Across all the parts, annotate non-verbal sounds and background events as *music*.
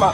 마.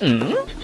嗯。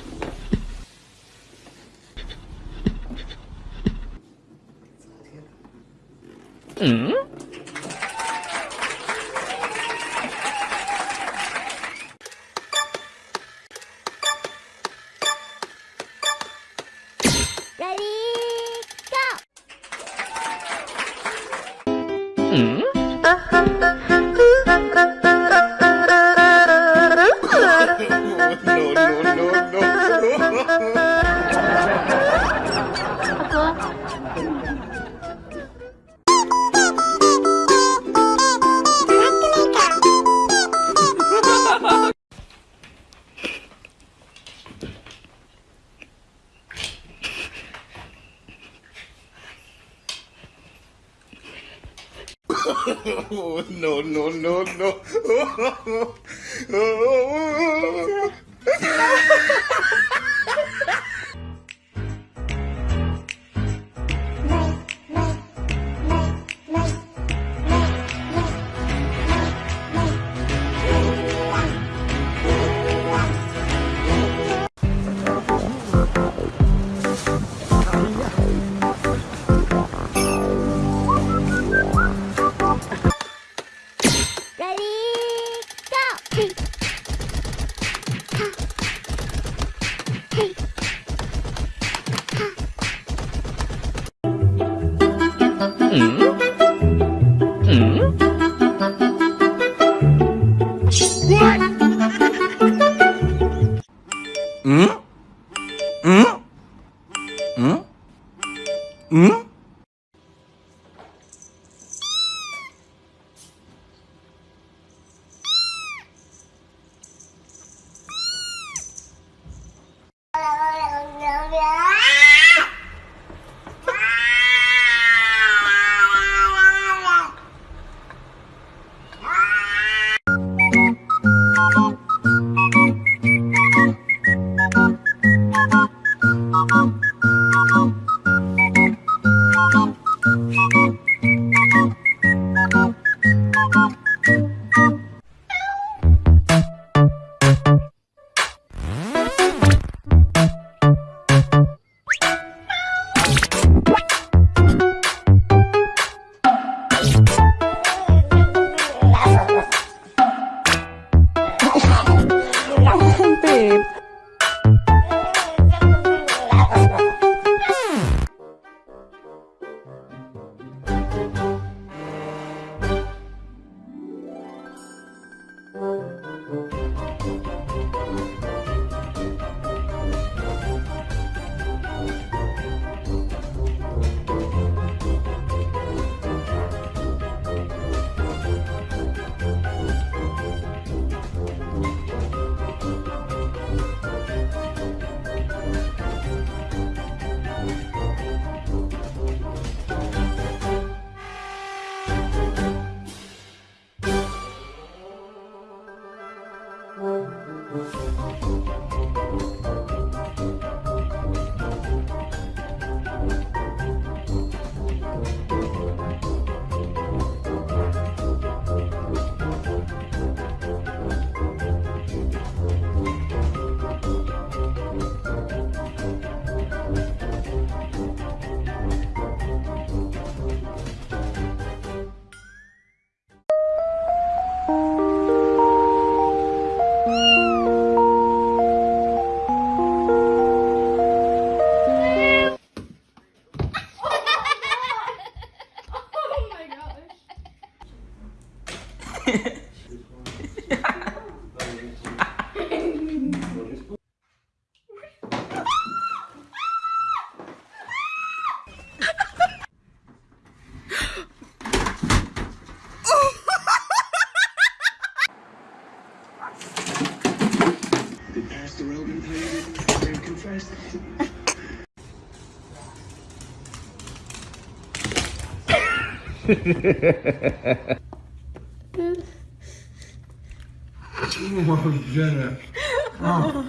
Oh.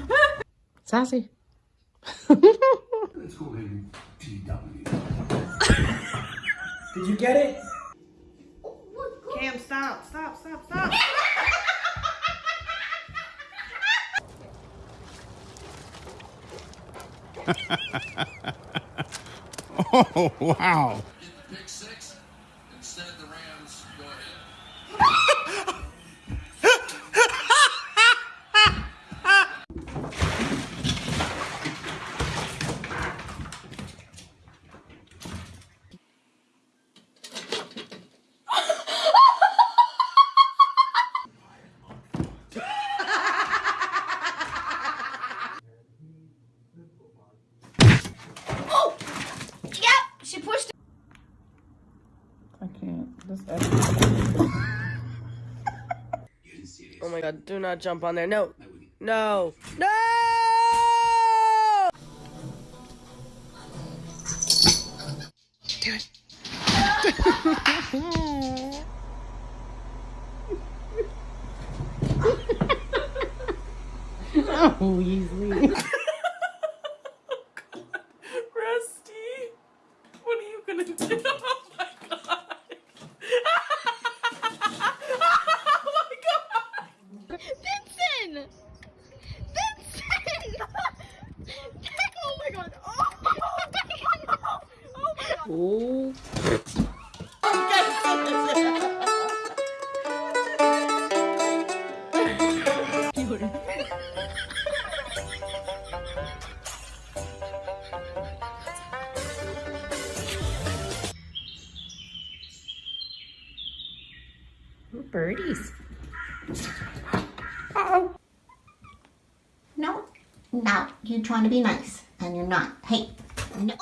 Sassy. *laughs* Did you get it? Cam, stop, stop, stop, stop. *laughs* Oh, wow. pick six. Instead, the Rams go ahead. She pushed I can't. This Oh my god, do not jump on there. No. No. No! Do it. *laughs* oh, Weasley. Rusty, Uh-oh. No, no, you're trying to be nice, and you're not. Hey, no.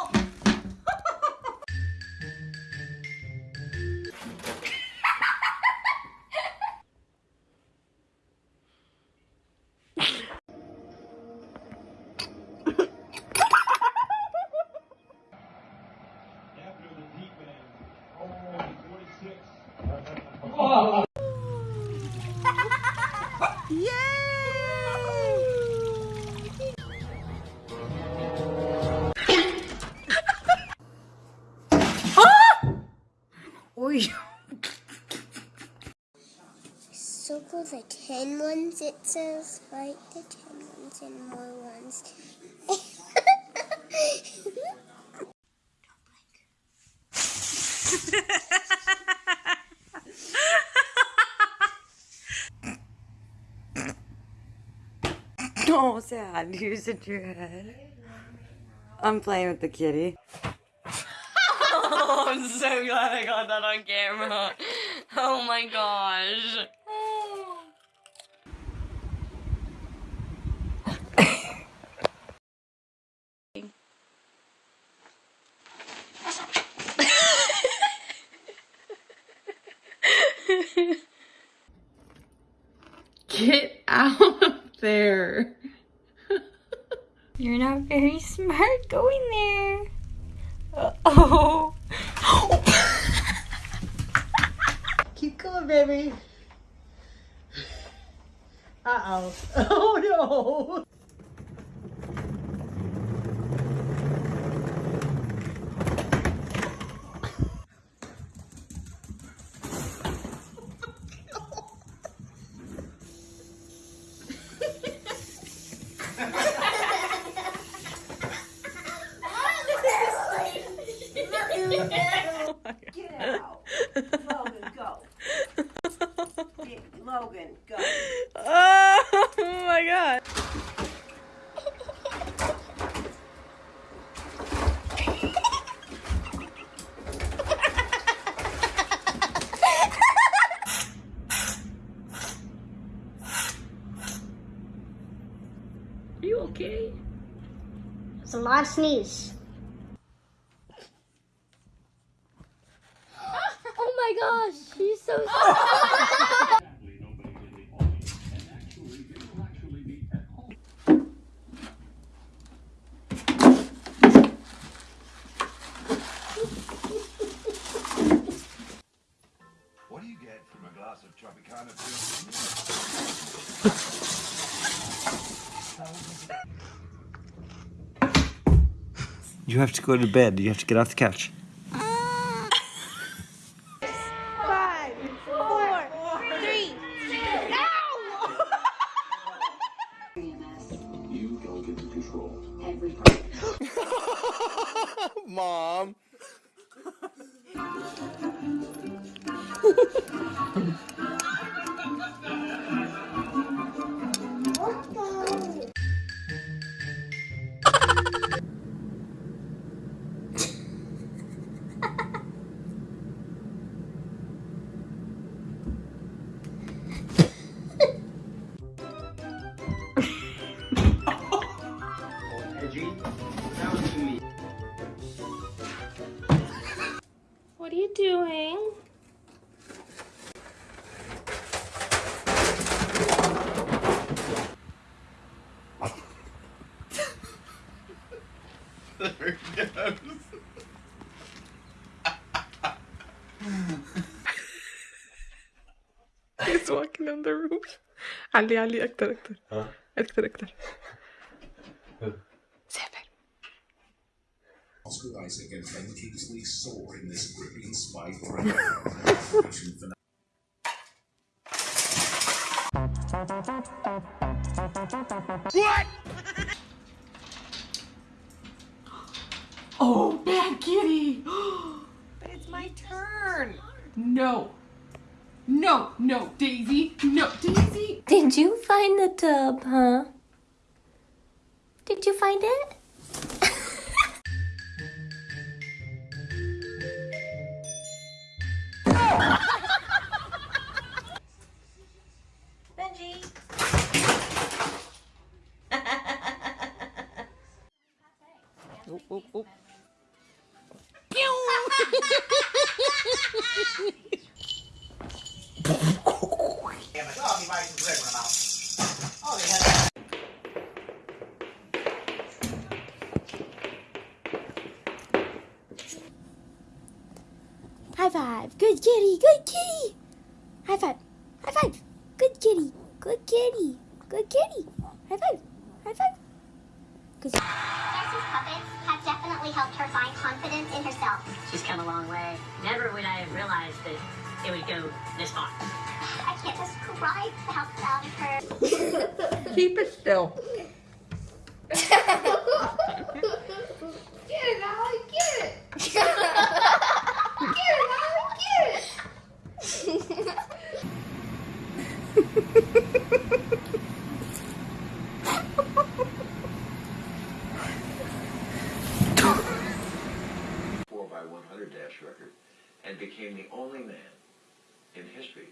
Circle the ten ones, it says. Right? The ten ones and more ones. Don't blank her. Oh, sad. Use it your head. I'm playing with the kitty. oh, *laughs* I'm so glad I got that on camera. Oh my gosh. *laughs* Get out of there. *laughs* You're not very smart going there. Uh-oh. *laughs* Keep going, baby. Uh-oh. Oh, no. Yeah. *laughs* You have to go to bed. You have to get off the couch. Five, four, three. No! You don't get to control. Mom. *laughs* *laughs* He's walking on the roof. علي علي أكتر أكتر أكتر أكتر سافر Oscar Isaac and Ben Kingsley soar in this gripping spy *laughs* thriller. Oh, bad kitty. *gasps* *gasps* but it's my turn. No. No, no, Daisy. No, Daisy. Did you find the tub, huh? Did you find it? Kitty. Good kitty. High five. High five. Good kitty. Good kitty. Good kitty. High five. High five. Cause Darcy's puppets have definitely helped her find confidence in herself. She's come a long way. Never would I have realized that it would go this far. I can't describe the help out of her. Keep it still. Get it, Allie. Get it. get it, Allie. Get it. Four by 100 dash record and became the only man in history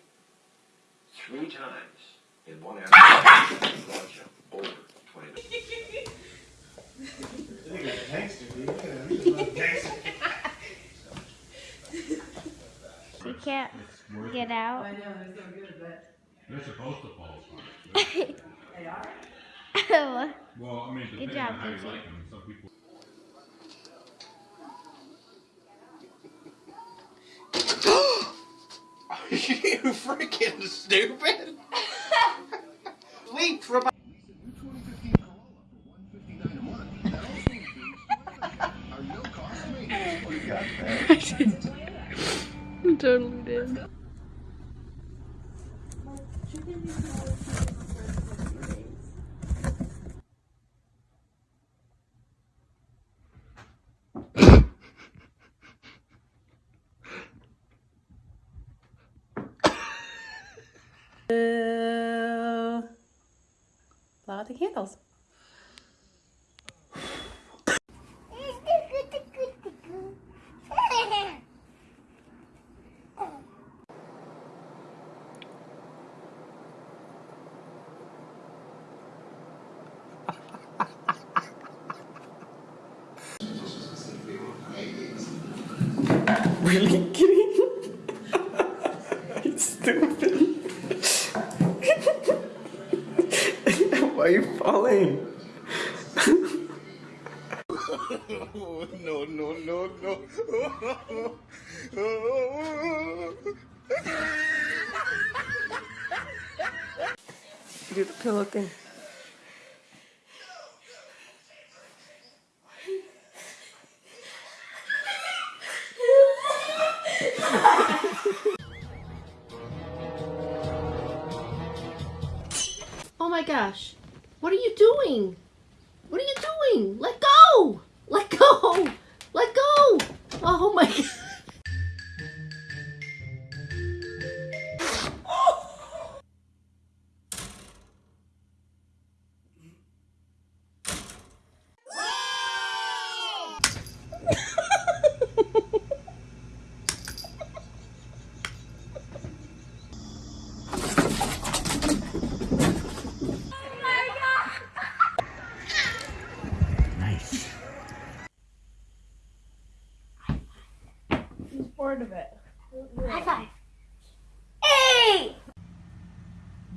three times in one hour to long jump over 20 You can't get out. They're supposed to fall apart. *laughs* Oh. Well, I mean, Good depending job, on how you like them. Some people. *laughs* you freaking stupid. *laughs* Leap from I did. I totally did. Out the candles. *laughs* *laughs* Really kidding? it's stupid. Why are falling? no, no, no, no. Do the pillow thing. Doing? Let go! Let go! Let go! Oh my *laughs* god.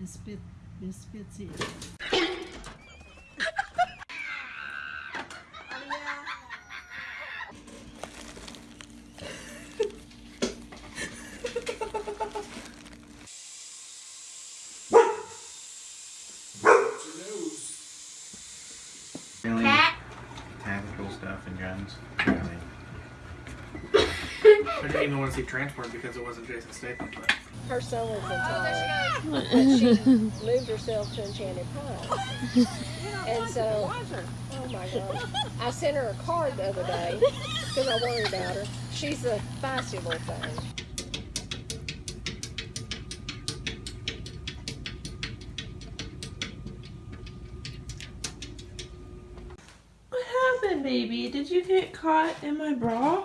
Misfit, misfits here. Really Cat. tactical stuff and guns. *laughs* I didn't even want to see transport because it wasn't Jason Statham. But Her son was in But she *laughs* moved herself to Enchanted Pine. *laughs* And so, oh my God. I sent her a card the other day because I worry about her. She's a feisty little thing. What happened, baby? Did you get caught in my bra?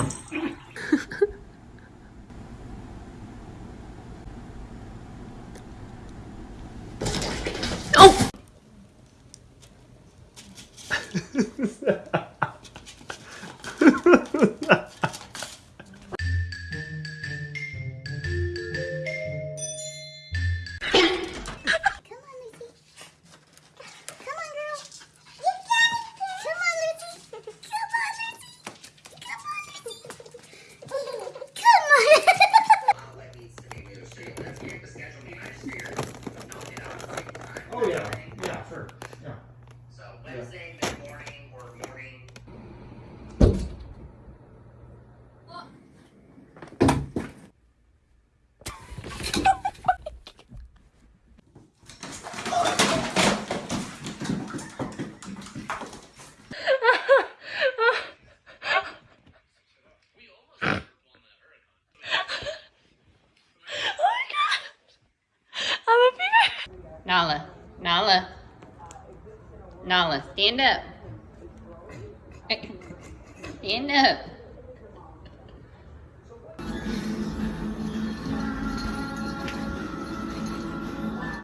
So Wednesday, stand up. Stand up.